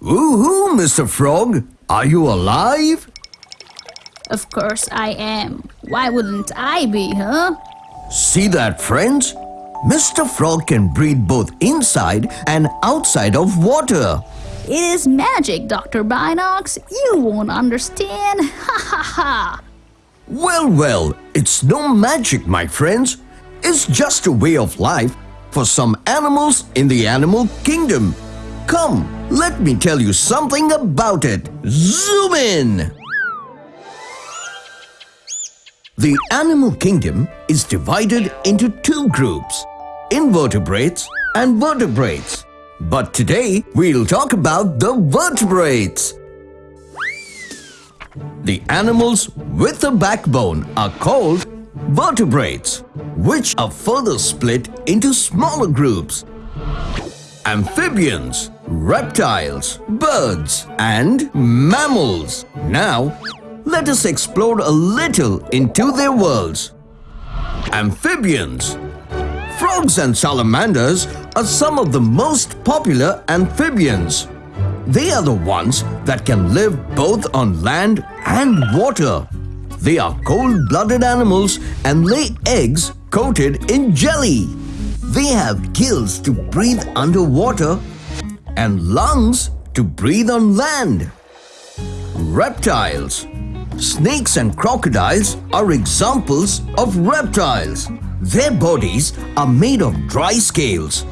Woohoo, Mr. Frog! Are you alive? Of course I am. Why wouldn't I be, huh? See that, friends? Mr. Frog can breathe both inside and outside of water. It is magic, Dr. Binocs. You won't understand. Ha ha ha. Well, well, it's no magic, my friends. It's just a way of life for some animals in the animal kingdom. Come, let me tell you something about it. Zoom in! The animal kingdom is divided into two groups, invertebrates and vertebrates. But today, we'll talk about the vertebrates. The animals with a backbone are called vertebrates, which are further split into smaller groups. Amphibians, reptiles, birds and mammals. Now, let us explore a little into their worlds. Amphibians Frogs and salamanders are some of the most popular amphibians. They are the ones that can live both on land and water. They are cold-blooded animals and lay eggs coated in jelly. They have gills to breathe underwater and lungs to breathe on land. Reptiles Snakes and crocodiles are examples of reptiles. Their bodies are made of dry scales.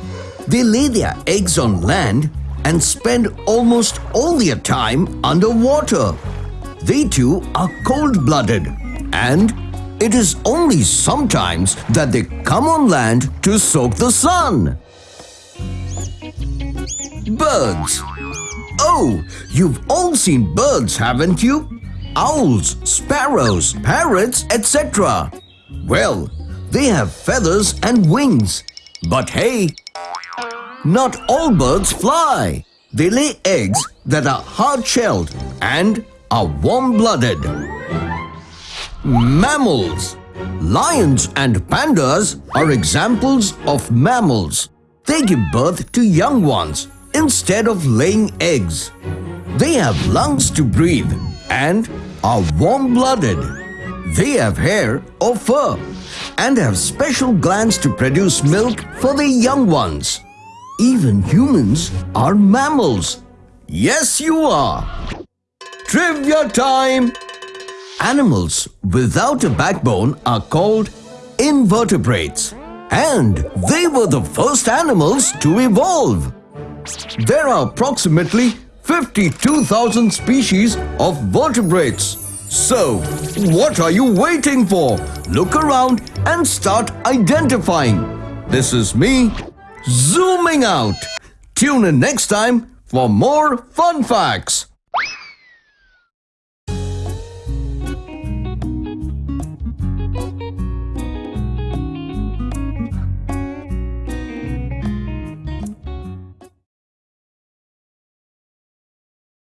They lay their eggs on land and spend almost all their time underwater. They too are cold-blooded and it is only sometimes that they come on land to soak the sun. Birds Oh, you've all seen birds, haven't you? Owls, sparrows, parrots, etc. Well, they have feathers and wings. But hey, not all birds fly. They lay eggs that are hard-shelled and are warm-blooded. Mammals Lions and pandas are examples of mammals. They give birth to young ones instead of laying eggs. They have lungs to breathe and are warm-blooded. They have hair or fur and have special glands to produce milk for the young ones. Even humans are mammals. Yes, you are. Trivia time! Animals without a backbone are called invertebrates. And they were the first animals to evolve. There are approximately 52,000 species of vertebrates. So, what are you waiting for? Look around and start identifying. This is me, zooming out. Tune in next time for more fun facts.